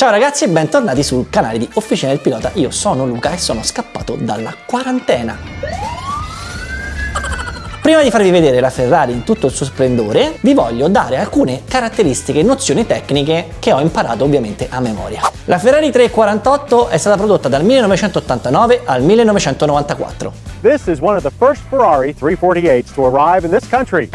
Ciao ragazzi e bentornati sul canale di Officina del Pilota, io sono Luca e sono scappato dalla quarantena. Prima di farvi vedere la Ferrari in tutto il suo splendore, vi voglio dare alcune caratteristiche e nozioni tecniche che ho imparato ovviamente a memoria. La Ferrari 348 è stata prodotta dal 1989 al 1994. This is one of the first Ferrari 348s to arrive in this country.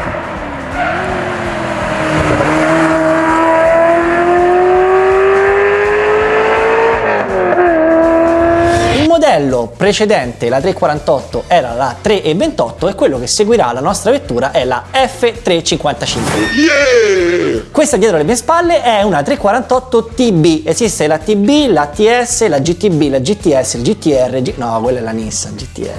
Il modello precedente, la 348, era la 328 e quello che seguirà la nostra vettura è la F355. Questa dietro le mie spalle è una 348 TB, esiste la TB, la TS, la GTB, la GTS, il GTR, G... no quella è la Nissan GTR.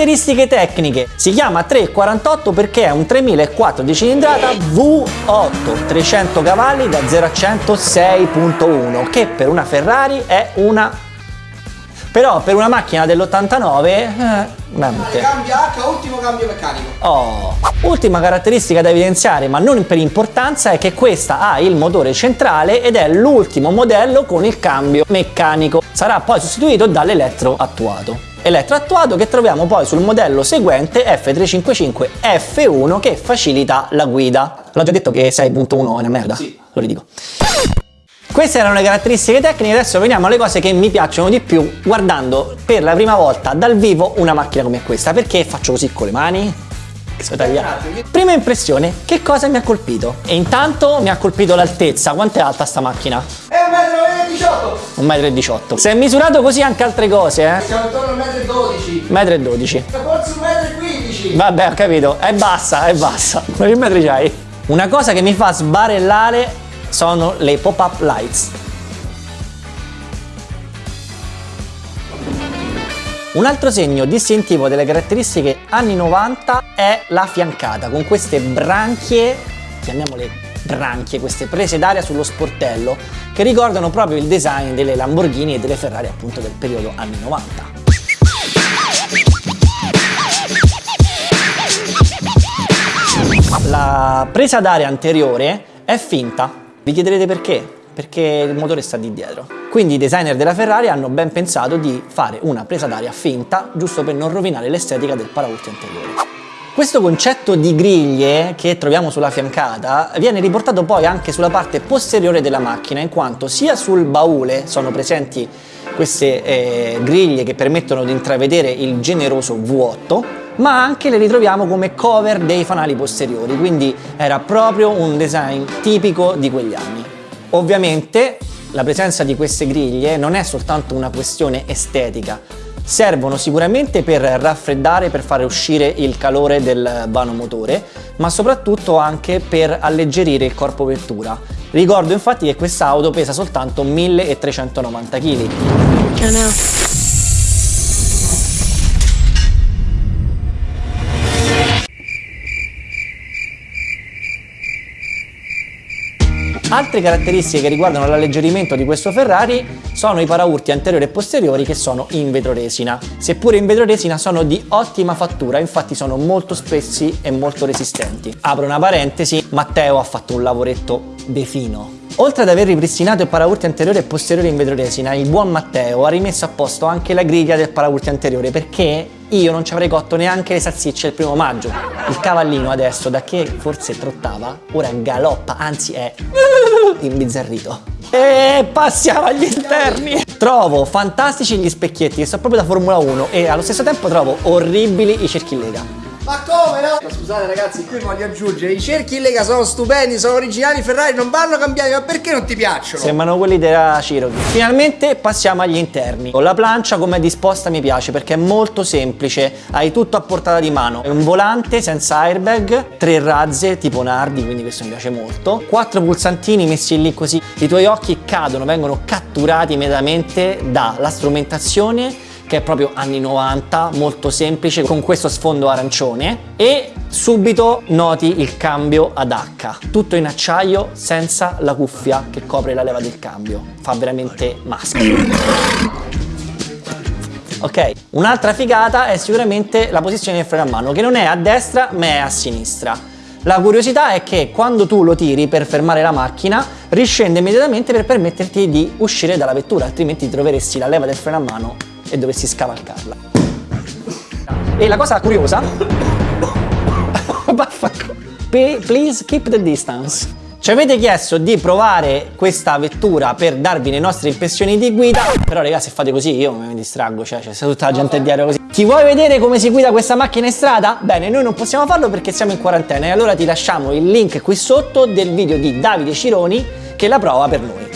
Caratteristiche tecniche. Si chiama 348 perché è un 3004 di cilindrata V8, 300 cavalli da 0 a 100 6.1, che per una Ferrari è una... Però per una macchina dell'89... Eh, veramente. Cambia H, ultimo cambio meccanico. Oh. Ultima caratteristica da evidenziare, ma non per importanza, è che questa ha il motore centrale ed è l'ultimo modello con il cambio meccanico. Sarà poi sostituito dall'elettro attuato elettroattuato che troviamo poi sul modello seguente F355 F1 che facilita la guida. L'ho già detto che 6.1 è una merda? Sì. Lo ridico. Queste erano le caratteristiche tecniche, adesso veniamo alle cose che mi piacciono di più guardando per la prima volta dal vivo una macchina come questa. Perché faccio così con le mani? Prima impressione, che cosa mi ha colpito? E intanto mi ha colpito l'altezza, quanto è alta sta macchina? 1,18 m. Si è misurato così anche altre cose, eh? Siamo intorno al metro e 12. 1,12 m. Forse un metro e 15. Vabbè, ho capito, è bassa, è bassa. Ma che metri c'hai? Una cosa che mi fa sbarellare sono le pop-up lights. Un altro segno distintivo delle caratteristiche anni 90 è la fiancata con queste branchie, chiamiamole branchie, queste prese d'aria sullo sportello che ricordano proprio il design delle Lamborghini e delle Ferrari appunto del periodo anni 90. La presa d'aria anteriore è finta, vi chiederete perché? Perché il motore sta di dietro. Quindi i designer della Ferrari hanno ben pensato di fare una presa d'aria finta giusto per non rovinare l'estetica del paraurti anteriore. Questo concetto di griglie che troviamo sulla fiancata viene riportato poi anche sulla parte posteriore della macchina in quanto sia sul baule sono presenti queste eh, griglie che permettono di intravedere il generoso V8 ma anche le ritroviamo come cover dei fanali posteriori quindi era proprio un design tipico di quegli anni. Ovviamente la presenza di queste griglie non è soltanto una questione estetica servono sicuramente per raffreddare, per fare uscire il calore del vano motore, ma soprattutto anche per alleggerire il corpo vettura. Ricordo infatti che quest'auto pesa soltanto 1390 kg. Altre caratteristiche che riguardano l'alleggerimento di questo Ferrari sono i paraurti anteriori e posteriori che sono in vetroresina. Seppure in vetroresina sono di ottima fattura, infatti sono molto spessi e molto resistenti. Apro una parentesi, Matteo ha fatto un lavoretto de fino. Oltre ad aver ripristinato il paraurti anteriore e posteriore in vetroresina, il buon Matteo ha rimesso a posto anche la griglia del paraurti anteriore perché io non ci avrei cotto neanche le salsicce il primo maggio. Il cavallino adesso, da che forse trottava, ora galoppa, anzi è imbizzarrito. E passiamo agli interni. Trovo fantastici gli specchietti che sono proprio da Formula 1 e allo stesso tempo trovo orribili i cerchi in lega. Ma come no? Scusate ragazzi, qui voglio aggiungere, i cerchi in lega sono stupendi, sono originali, Ferrari non vanno cambiati, ma perché non ti piacciono? Sembrano quelli della Cherokee. Finalmente passiamo agli interni. La plancia come è disposta mi piace perché è molto semplice, hai tutto a portata di mano. È un volante senza airbag, tre razze tipo Nardi, quindi questo mi piace molto. Quattro pulsantini messi lì così, i tuoi occhi cadono, vengono catturati immediatamente dalla strumentazione che è proprio anni 90, molto semplice, con questo sfondo arancione e subito noti il cambio ad H, tutto in acciaio senza la cuffia che copre la leva del cambio, fa veramente maschio. Ok, un'altra figata è sicuramente la posizione del freno a mano che non è a destra ma è a sinistra. La curiosità è che quando tu lo tiri per fermare la macchina, riscende immediatamente per permetterti di uscire dalla vettura, altrimenti ti troveresti la leva del freno a mano e dovessi scavalcarla. E la cosa curiosa... Vaffanculo. Please keep the distance. Ci avete chiesto di provare questa vettura per darvi le nostre impressioni di guida, però ragazzi se fate così io mi distraggo, cioè c'è tutta la gente dietro così. Ti vuoi vedere come si guida questa macchina in strada? Bene, noi non possiamo farlo perché siamo in quarantena e allora ti lasciamo il link qui sotto del video di Davide Cironi che la prova per noi.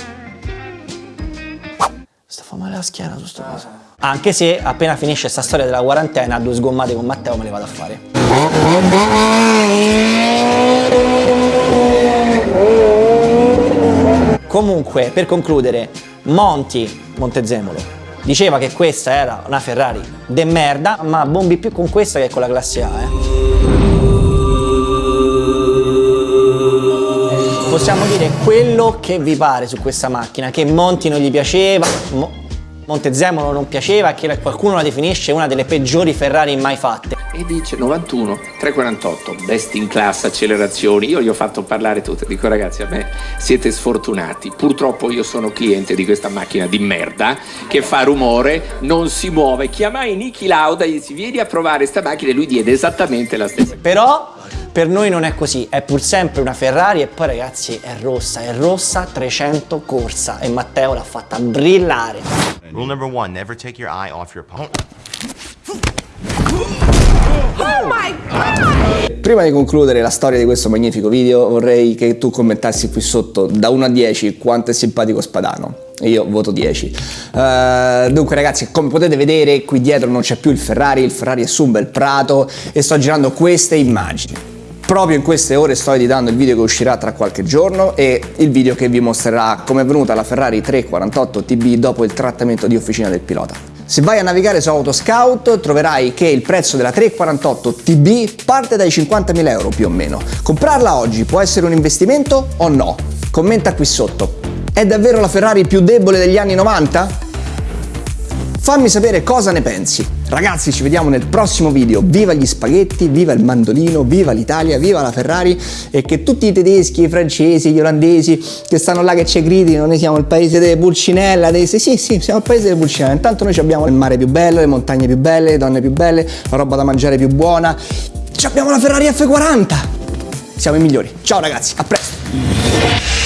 Sta fa male la schiena su sta cosa. Anche se appena finisce sta storia della quarantena, due sgommate con Matteo me le vado a fare. Comunque, per concludere, Monti, Montezemolo, diceva che questa era una Ferrari de merda, ma bombi più con questa che con la classe A, eh. Possiamo dire quello che vi pare su questa macchina, che Monti non gli piaceva, Mo- Montezemolo non piaceva e che qualcuno la definisce una delle peggiori Ferrari mai fatte. e dice 91, 348, best in class, accelerazioni. Io gli ho fatto parlare tutte, dico ragazzi a me siete sfortunati, purtroppo io sono cliente di questa macchina di merda che fa rumore, non si muove. Chiamai Niki Lauda e gli si vieni a provare sta macchina e lui diede esattamente la stessa. Però per noi non è così, è pur sempre una Ferrari e poi ragazzi è rossa, è rossa 300 corsa e Matteo l'ha fatta brillare. Rule number one, never take your eye off your opponent. Prima di concludere la storia di questo magnifico video vorrei che tu commentassi qui sotto da 1 a 10 quanto è simpatico Spadano. Io voto 10. Eh, dunque ragazzi, come potete vedere qui dietro non c'è più il Ferrari, il Ferrari è su un bel prato e sto girando queste immagini. Proprio in queste ore sto editando il video che uscirà tra qualche giorno e il video che vi mostrerà come è venuta la Ferrari 348 TB dopo il trattamento di officina del pilota. Se vai a navigare su Autoscout troverai che il prezzo della 348 TB parte dai 50.000 euro più o meno. Comprarla oggi può essere un investimento o no? Commenta qui sotto. È davvero la Ferrari più debole degli anni 90? Fammi sapere cosa ne pensi. Ragazzi, ci vediamo nel prossimo video. Viva gli spaghetti, viva il mandolino, viva l'Italia, viva la Ferrari e che tutti i tedeschi, i francesi, gli olandesi che stanno là che ci criticano, noi siamo il paese delle pulcinella, dei... sì sì siamo il paese delle pulcinella. Intanto noi abbiamo il mare più bello, le montagne più belle, le donne più belle, la roba da mangiare più buona. Abbiamo la Ferrari F40. Siamo i migliori. Ciao ragazzi, a presto.